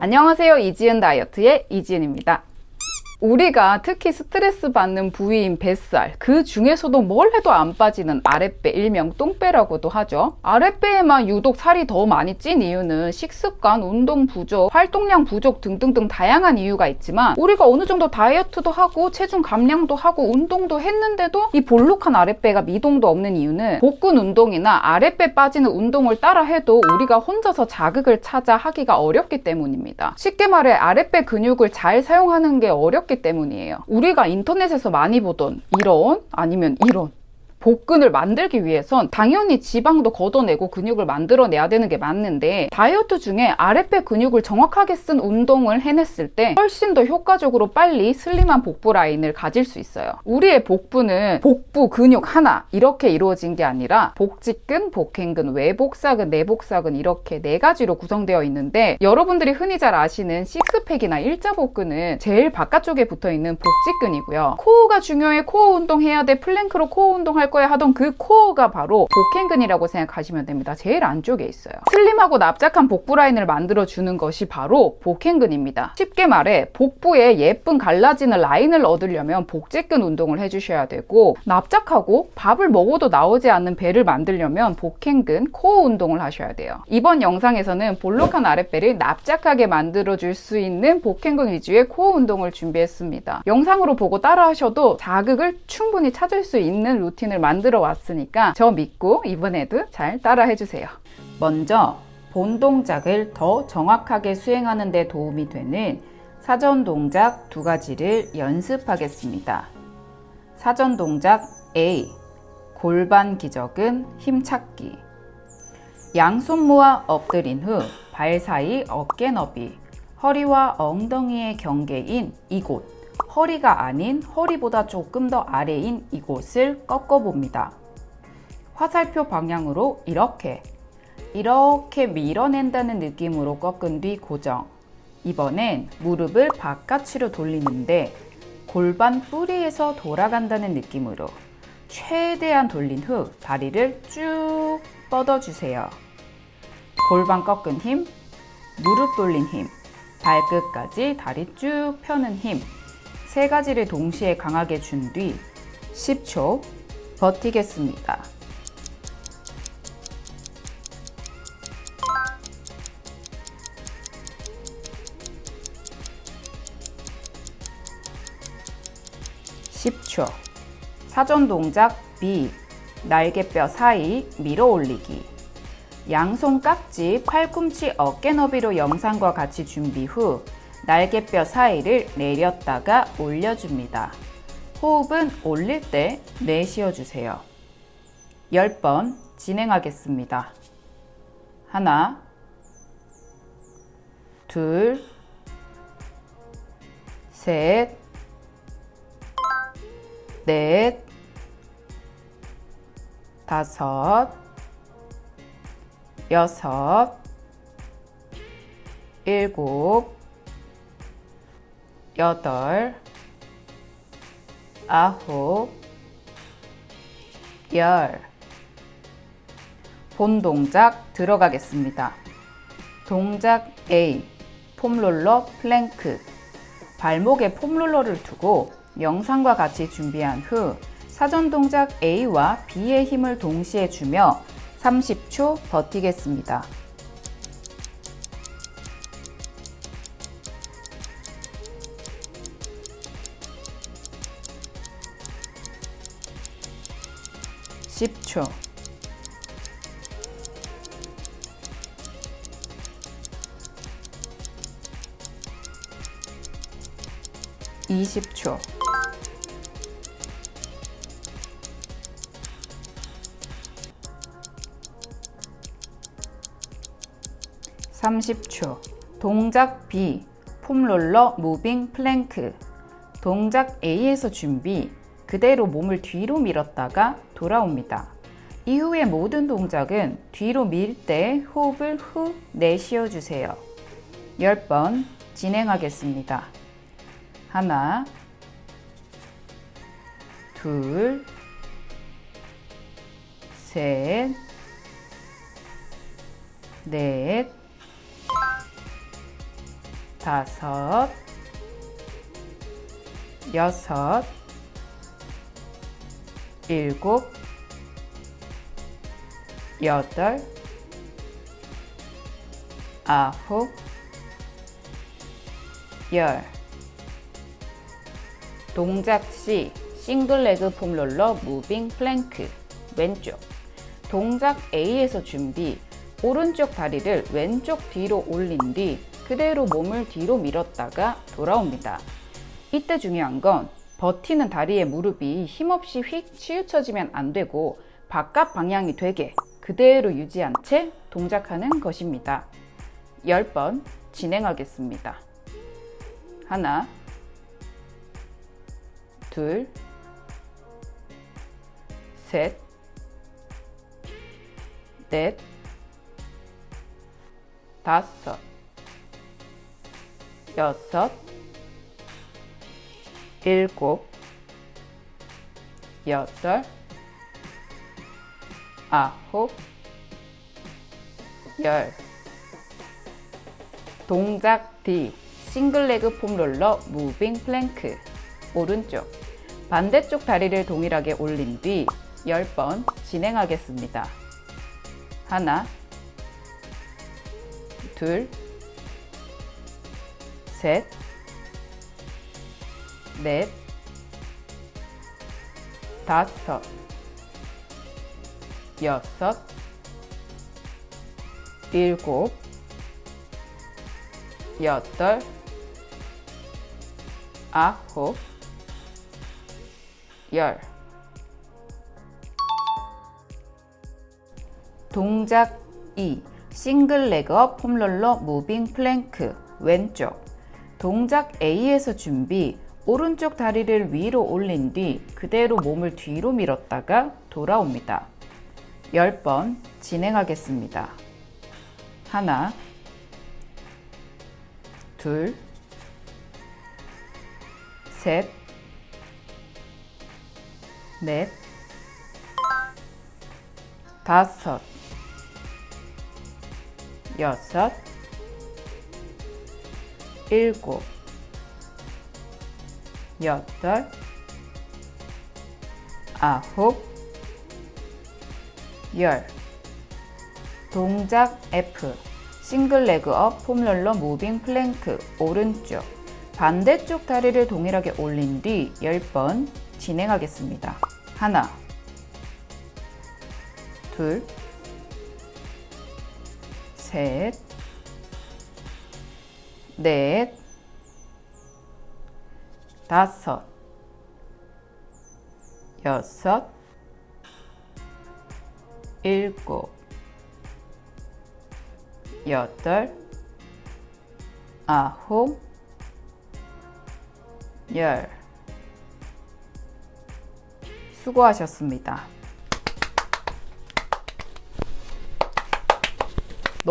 안녕하세요. 이지은 다이어트의 이지은입니다 우리가 특히 스트레스 받는 부위인 뱃살 그 중에서도 뭘 해도 안 빠지는 아랫배 일명 똥배라고도 하죠. 아랫배에만 유독 살이 더 많이 찐 이유는 식습관, 운동 부족, 활동량 부족 등등등 다양한 이유가 있지만 우리가 어느 정도 다이어트도 하고 체중 감량도 하고 운동도 했는데도 이 볼록한 아랫배가 미동도 없는 이유는 복근 운동이나 아랫배 빠지는 운동을 따라 해도 우리가 혼자서 자극을 찾아 하기가 어렵기 때문입니다. 쉽게 말해 아랫배 근육을 잘 사용하는 게 어렵 어렵기 때문이에요. 우리가 인터넷에서 많이 보던 이런 아니면 이런 복근을 만들기 위해선 당연히 지방도 걷어내고 근육을 만들어내야 되는 게 맞는데 다이어트 중에 아랫배 근육을 정확하게 쓴 운동을 해냈을 때 훨씬 더 효과적으로 빨리 슬림한 복부 라인을 가질 수 있어요. 우리의 복부는 복부 근육 하나 이렇게 이루어진 게 아니라 복직근, 복횡근, 외복사근, 내복사근 이렇게 네 가지로 구성되어 있는데 여러분들이 흔히 잘 아시는 식스팩이나 일자복근은 제일 바깥쪽에 붙어 있는 복직근이고요. 코어가 중요해 코어 운동해야 돼. 플랭크로 코어 운동할 할 거야 하던 그 코어가 바로 복횡근이라고 생각하시면 됩니다. 제일 안쪽에 있어요. 슬림하고 납작한 복부 라인을 만들어주는 것이 바로 복횡근입니다. 쉽게 말해 복부에 예쁜 갈라지는 라인을 얻으려면 복직근 운동을 해주셔야 되고 납작하고 밥을 먹어도 나오지 않는 배를 만들려면 복행근 코어 운동을 하셔야 돼요. 이번 영상에서는 볼록한 아랫배를 납작하게 만들어줄 수 있는 복행근 위주의 코어 운동을 준비했습니다. 영상으로 보고 따라 하셔도 자극을 충분히 찾을 수 있는 루틴을 영상을 만들어 왔으니까 저 믿고 이번에도 잘 따라 해주세요. 먼저 본 동작을 더 정확하게 수행하는 데 도움이 되는 사전 동작 두 가지를 연습하겠습니다. 사전 동작 A 골반 기적은 힘찾기 양손 모아 엎드린 후 발 사이 어깨 너비 허리와 엉덩이의 경계인 이곳 허리가 아닌 허리보다 조금 더 아래인 이곳을 꺾어봅니다. 화살표 방향으로 이렇게 이렇게 밀어낸다는 느낌으로 꺾은 뒤 고정 이번엔 무릎을 바깥으로 돌리는데 골반 뿌리에서 돌아간다는 느낌으로 최대한 돌린 후 다리를 쭉 뻗어주세요. 골반 꺾은 힘, 무릎 돌린 힘, 발끝까지 다리 쭉 펴는 힘 세 가지를 동시에 강하게 준 뒤 10초 버티겠습니다. (10초) 사전 동작 B. 날개뼈 사이 밀어 올리기. 양손 깍지 팔꿈치 어깨 너비로 영상과 같이 준비 후 날개뼈 사이를 내렸다가 올려줍니다. 호흡은 올릴 때 내쉬어주세요. 10번 진행하겠습니다. 하나, 둘, 셋, 넷, 다섯, 여섯, 일곱, 여덟, 아홉, 열. 본 동작 들어가겠습니다. 동작 A. 폼롤러 플랭크. 발목에 폼롤러를 두고 영상과 같이 준비한 후 사전 동작 A와 B의 힘을 동시에 주며 30초 버티겠습니다. 10초. 이십 초. 삼십 초. 동작 B 폼롤러 moving 플랭크. 동작 A에서 준비 그대로 몸을 뒤로 밀었다가 돌아옵니다. 이후의 모든 동작은 뒤로 밀 때 호흡을 후 내쉬어 주세요. 10번 진행하겠습니다. 하나, 둘, 셋, 넷, 다섯, 여섯, 일곱, 여덟, 아홉, 열. 동작 C single leg 폼롤러 moving 플랭크 왼쪽 동작 A에서 준비 오른쪽 다리를 왼쪽 뒤로 올린 뒤 그대로 몸을 뒤로 밀었다가 돌아옵니다. 이때 중요한 건 버티는 다리의 무릎이 힘없이 휙 치우쳐지면 안 되고 바깥 방향이 되게 그대로 유지한 채 동작하는 것입니다. 10번 진행하겠습니다. 하나, 둘, 셋, 넷, 다섯, 여섯, 일곱, 여덟, 아홉, 열. 동작 D single leg 폼롤러 moving 플랭크 오른쪽 반대쪽 다리를 동일하게 올린 뒤 10번 진행하겠습니다. 하나 둘 셋, 넷, 다섯, 여섯, 일곱, 여덟, 아홉, 열. 동작 E. single leg up 폼롤러 moving 플랭크 왼쪽 동작 A에서 준비 오른쪽 다리를 위로 올린 뒤 그대로 몸을 뒤로 밀었다가 돌아옵니다. 10번 진행하겠습니다. 하나 둘 셋, 넷, 다섯, 여섯, 일곱, 여덟, 아홉, 열. 동작 F. 싱글 레그 업 폼롤러 무빙 플랭크 오른쪽 반대쪽 다리를 동일하게 올린 뒤 10번 진행하겠습니다. 하나 둘 셋, 넷, 다섯, 여섯, 일곱, 여덟, 아홉, 열. 수고하셨습니다.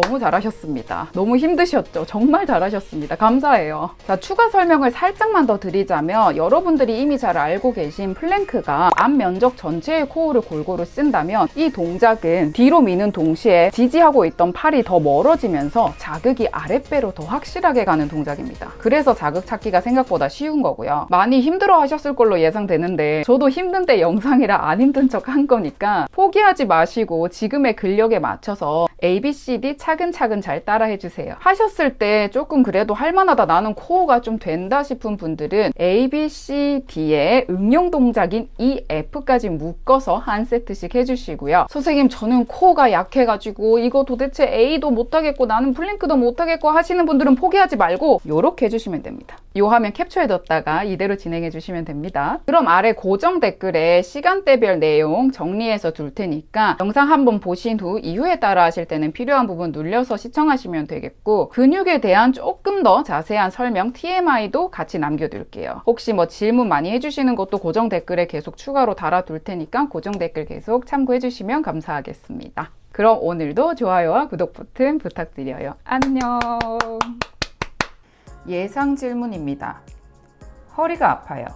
너무 잘하셨습니다. 너무 힘드셨죠? 정말 잘하셨습니다. 감사해요. 자, 추가 설명을 살짝만 더 드리자면 여러분들이 이미 잘 알고 계신 플랭크가 앞 면적 전체의 코어를 골고루 쓴다면 이 동작은 뒤로 미는 동시에 지지하고 있던 팔이 더 멀어지면서 자극이 아랫배로 더 확실하게 가는 동작입니다. 그래서 자극 찾기가 생각보다 쉬운 거고요. 많이 힘들어 하셨을 걸로 예상되는데 저도 힘든데 영상이라 안 힘든 척 한 거니까 포기하지 마시고 지금의 근력에 맞춰서 A, B, C, D 차근차근 잘 따라 해 주세요. 하셨을 때 조금 그래도 할만하다 나는 코어가 좀 된다 싶은 분들은 A, B, C, D의 응용 동작인 E, F까지 묶어서 한 세트씩 해주시고요. 선생님 저는 코어가 약해가지고 이거 도대체 A도 못하겠고 나는 플랭크도 못하겠고 하시는 분들은 포기하지 말고 이렇게 해주시면 됩니다. 이 화면 캡처해뒀다가 이대로 진행해 주시면 됩니다. 그럼 아래 고정 댓글에 시간대별 내용 정리해서 둘 테니까 영상 한번 보신 후 이후에 따라 하실 때는 필요한 부분 눌려서 시청하시면 되겠고 근육에 대한 조금 더 자세한 설명 TMI도 같이 남겨둘게요. 혹시 뭐 질문 많이 해주시는 것도 고정 댓글에 계속 추가로 달아둘 테니까 고정 댓글 계속 참고해 주시면 감사하겠습니다. 그럼 오늘도 좋아요와 구독 버튼 부탁드려요. 안녕 예상 질문입니다. 허리가 아파요.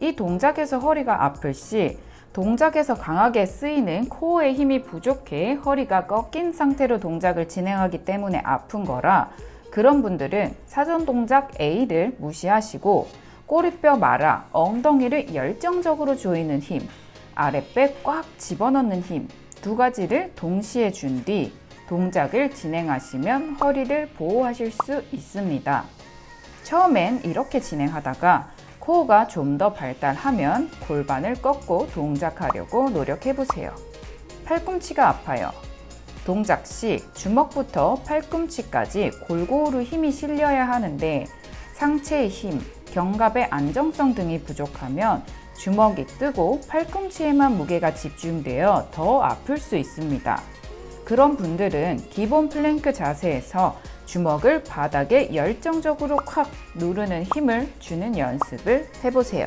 이 동작에서 허리가 아플 시 동작에서 강하게 쓰이는 코어의 힘이 부족해 허리가 꺾인 상태로 동작을 진행하기 때문에 아픈 거라 그런 분들은 사전 동작 A를 무시하시고 꼬리뼈 말아 엉덩이를 열정적으로 조이는 힘, 아랫배 꽉 집어넣는 힘 두 가지를 동시에 준 뒤 동작을 진행하시면 허리를 보호하실 수 있습니다. 처음엔 이렇게 진행하다가 코어가 좀 더 발달하면 골반을 꺾고 동작하려고 노력해 보세요. 팔꿈치가 아파요. 동작 시 주먹부터 팔꿈치까지 골고루 힘이 실려야 하는데 상체의 힘, 견갑의 안정성 등이 부족하면 주먹이 뜨고 팔꿈치에만 무게가 집중되어 더 아플 수 있습니다. 그런 분들은 기본 플랭크 자세에서 주먹을 바닥에 열정적으로 콱 누르는 힘을 주는 연습을 해보세요.